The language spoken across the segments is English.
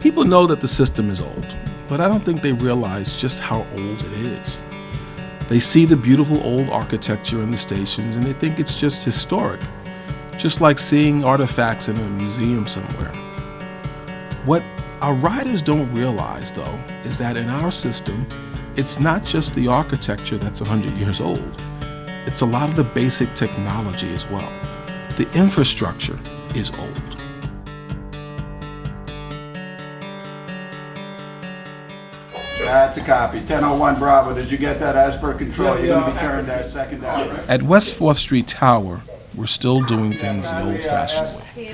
People know that the system is old, but I don't think they realize just how old it is. They see the beautiful old architecture in the stations and they think it's just historic, just like seeing artifacts in a museum somewhere. What our riders don't realize, though, is that in our system, it's not just the architecture that's 100 years old. It's a lot of the basic technology as well. The infrastructure is old. A copy. 1001 Bravo. Did you get that as per control? Yeah, You're going to be turned that second down, right? At West 4th Street Tower, we're still doing things the old-fashioned way.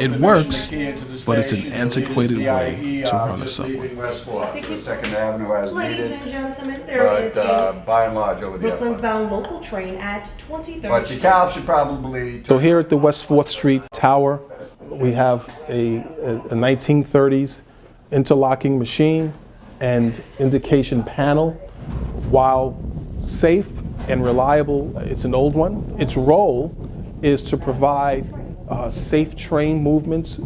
It works, mission, the key into the but it's an antiquated way to run a office subway. leaving West Fourth, to Second Avenue as Ladies needed, and gentlemen, there is but uh, a by and large over the Brooklyn bound local train at 23rd But Street. DeKalb should probably So here at the West 4th Street Tower, we have a, a 1930s interlocking machine and indication panel. While safe and reliable, it's an old one. Its role is to provide uh, safe train movements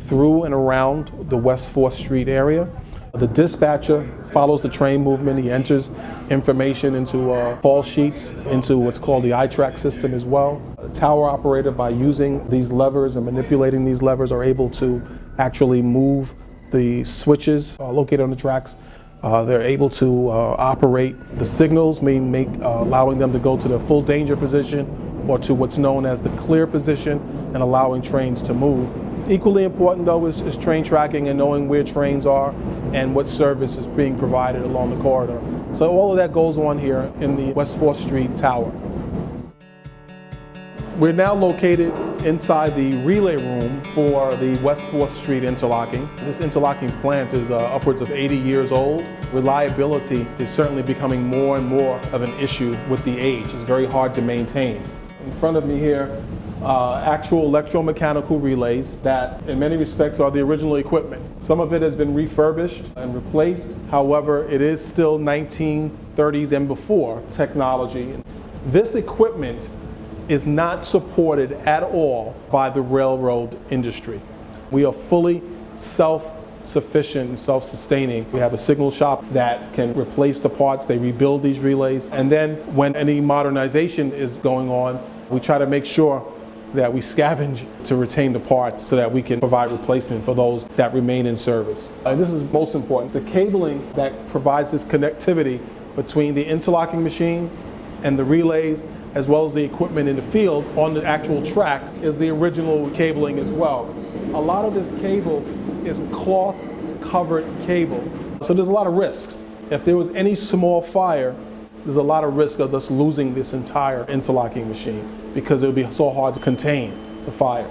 through and around the West 4th Street area. The dispatcher follows the train movement. He enters information into uh, call sheets, into what's called the iTrack system as well. Tower operator, by using these levers and manipulating these levers, are able to actually move the switches uh, located on the tracks. Uh, they're able to uh, operate the signals, make, uh, allowing them to go to the full danger position or to what's known as the clear position and allowing trains to move. Equally important though is, is train tracking and knowing where trains are and what service is being provided along the corridor. So all of that goes on here in the West 4th Street Tower. We're now located inside the relay room for the West 4th Street interlocking. This interlocking plant is uh, upwards of 80 years old. Reliability is certainly becoming more and more of an issue with the age. It's very hard to maintain. In front of me here, uh, actual electromechanical relays that in many respects are the original equipment. Some of it has been refurbished and replaced. However, it is still 1930s and before technology. This equipment is not supported at all by the railroad industry. We are fully self-sufficient and self-sustaining. We have a signal shop that can replace the parts, they rebuild these relays, and then when any modernization is going on, we try to make sure that we scavenge to retain the parts so that we can provide replacement for those that remain in service. And this is most important, the cabling that provides this connectivity between the interlocking machine and the relays as well as the equipment in the field on the actual tracks is the original cabling as well. A lot of this cable is cloth covered cable. So there's a lot of risks. If there was any small fire, there's a lot of risk of us losing this entire interlocking machine because it would be so hard to contain the fire.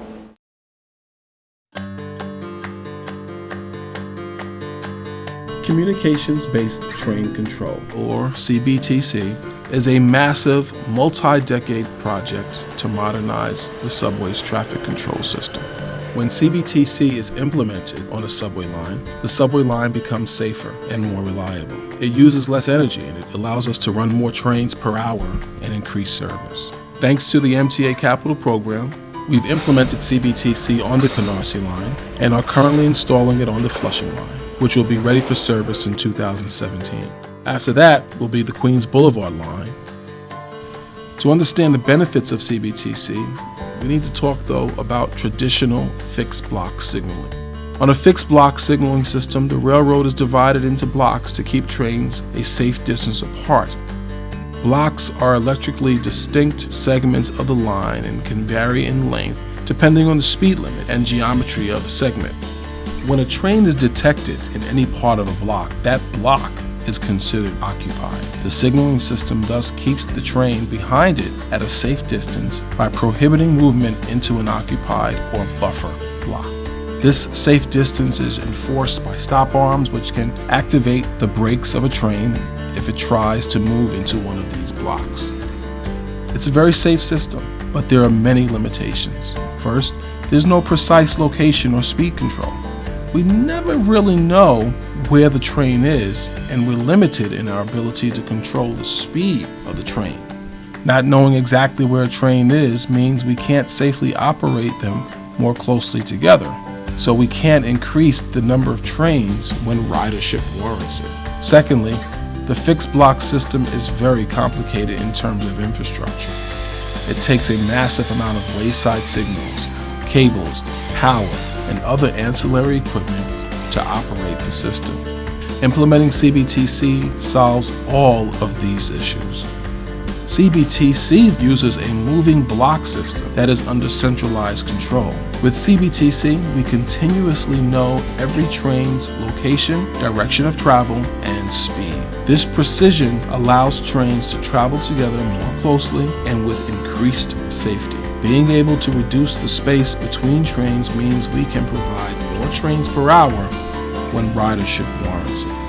Communications-Based Train Control, or CBTC, is a massive, multi-decade project to modernize the subway's traffic control system. When CBTC is implemented on a subway line, the subway line becomes safer and more reliable. It uses less energy and it allows us to run more trains per hour and increase service. Thanks to the MTA Capital Program, we've implemented CBTC on the Canarsie line and are currently installing it on the Flushing line, which will be ready for service in 2017. After that will be the Queens Boulevard line. To understand the benefits of CBTC, we need to talk though about traditional fixed block signaling. On a fixed block signaling system, the railroad is divided into blocks to keep trains a safe distance apart. Blocks are electrically distinct segments of the line and can vary in length depending on the speed limit and geometry of the segment. When a train is detected in any part of a block, that block is considered occupied. The signaling system thus keeps the train behind it at a safe distance by prohibiting movement into an occupied or buffer block. This safe distance is enforced by stop arms which can activate the brakes of a train if it tries to move into one of these blocks. It's a very safe system, but there are many limitations. First, there's no precise location or speed control. We never really know where the train is, and we're limited in our ability to control the speed of the train. Not knowing exactly where a train is means we can't safely operate them more closely together. so we can't increase the number of trains when ridership warrants it. Secondly, the fixed block system is very complicated in terms of infrastructure. It takes a massive amount of wayside signals, cables, power, and other ancillary equipment to operate the system. Implementing CBTC solves all of these issues. CBTC uses a moving block system that is under centralized control. With CBTC, we continuously know every train's location, direction of travel, and speed. This precision allows trains to travel together more closely and with increased safety. Being able to reduce the space between trains means we can provide more trains per hour when ridership warrants it.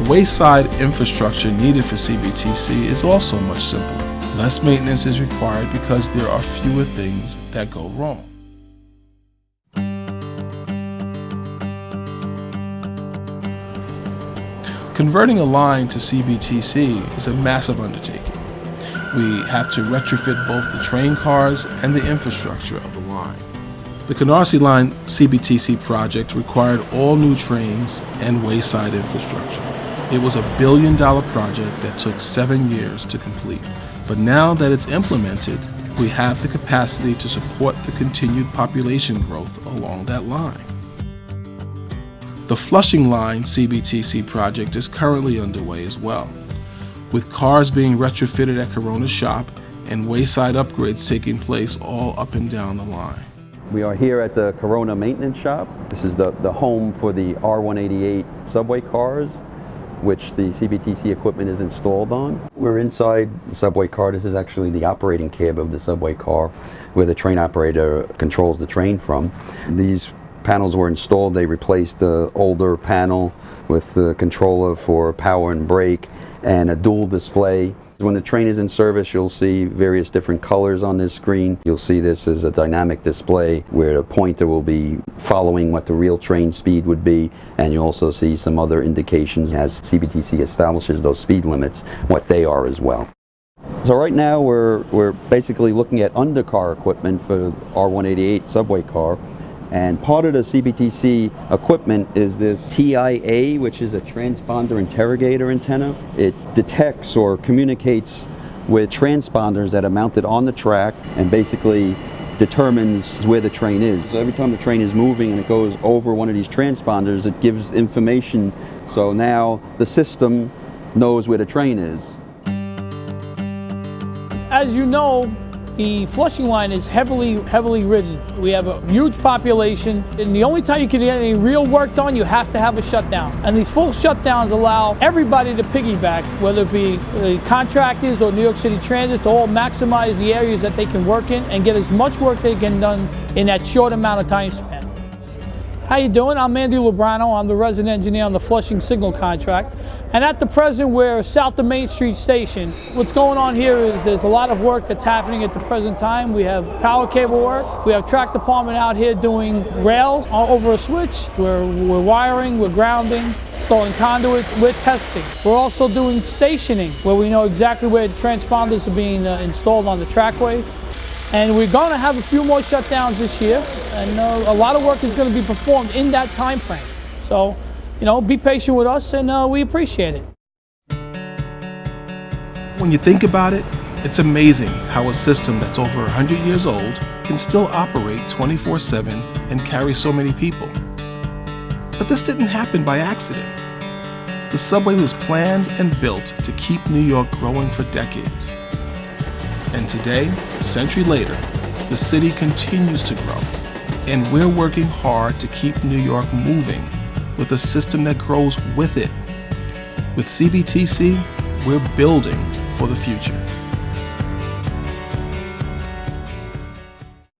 The wayside infrastructure needed for CBTC is also much simpler. Less maintenance is required because there are fewer things that go wrong. Converting a line to CBTC is a massive undertaking. We have to retrofit both the train cars and the infrastructure of the line. The Canarsie Line CBTC project required all new trains and wayside infrastructure. It was a billion dollar project that took seven years to complete. But now that it's implemented, we have the capacity to support the continued population growth along that line. The Flushing Line CBTC project is currently underway as well, with cars being retrofitted at Corona's shop and wayside upgrades taking place all up and down the line. We are here at the Corona Maintenance Shop. This is the, the home for the R188 subway cars which the CBTC equipment is installed on. We're inside the subway car. This is actually the operating cab of the subway car where the train operator controls the train from. These panels were installed. They replaced the older panel with the controller for power and brake and a dual display when the train is in service, you'll see various different colors on this screen. You'll see this as a dynamic display where the pointer will be following what the real train speed would be, and you'll also see some other indications as CBTC establishes those speed limits, what they are as well. So right now we're, we're basically looking at undercar equipment for R188 subway car. And part of the CBTC equipment is this TIA, which is a transponder interrogator antenna. It detects or communicates with transponders that are mounted on the track and basically determines where the train is. So every time the train is moving and it goes over one of these transponders, it gives information. So now the system knows where the train is. As you know, the Flushing line is heavily, heavily ridden. We have a huge population, and the only time you can get any real work done, you have to have a shutdown. And these full shutdowns allow everybody to piggyback, whether it be the contractors or New York City Transit, to all maximize the areas that they can work in and get as much work they can done in that short amount of time span. How you doing? I'm Andy Lubrano. I'm the resident engineer on the Flushing Signal contract. And at the present, we're south of Main Street Station. What's going on here is there's a lot of work that's happening at the present time. We have power cable work. We have track department out here doing rails over a switch. We're, we're wiring, we're grounding, installing conduits, we're testing. We're also doing stationing, where we know exactly where the transponders are being uh, installed on the trackway. And we're going to have a few more shutdowns this year, and uh, a lot of work is going to be performed in that time frame. So, you know, be patient with us, and uh, we appreciate it. When you think about it, it's amazing how a system that's over 100 years old can still operate 24 7 and carry so many people. But this didn't happen by accident. The subway was planned and built to keep New York growing for decades. And today, a century later, the city continues to grow. And we're working hard to keep New York moving with a system that grows with it. With CBTC, we're building for the future.